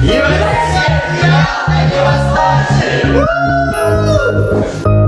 今